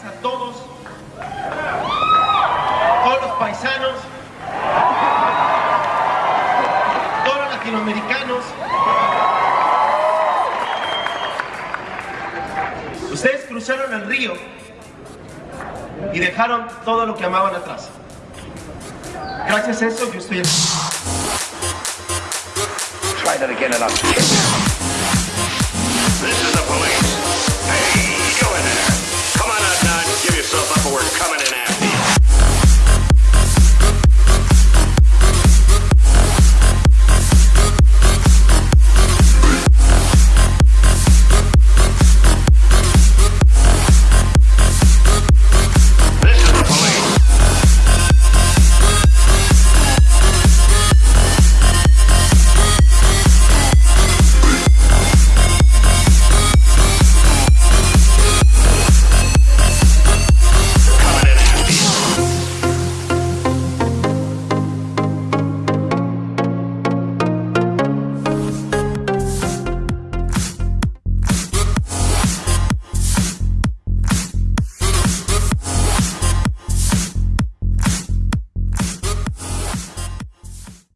gracias a todos, todos los paisanos, todos los latinoamericanos. Ustedes cruzaron el río y dejaron todo lo que amaban atrás. Gracias a eso yo estoy aquí.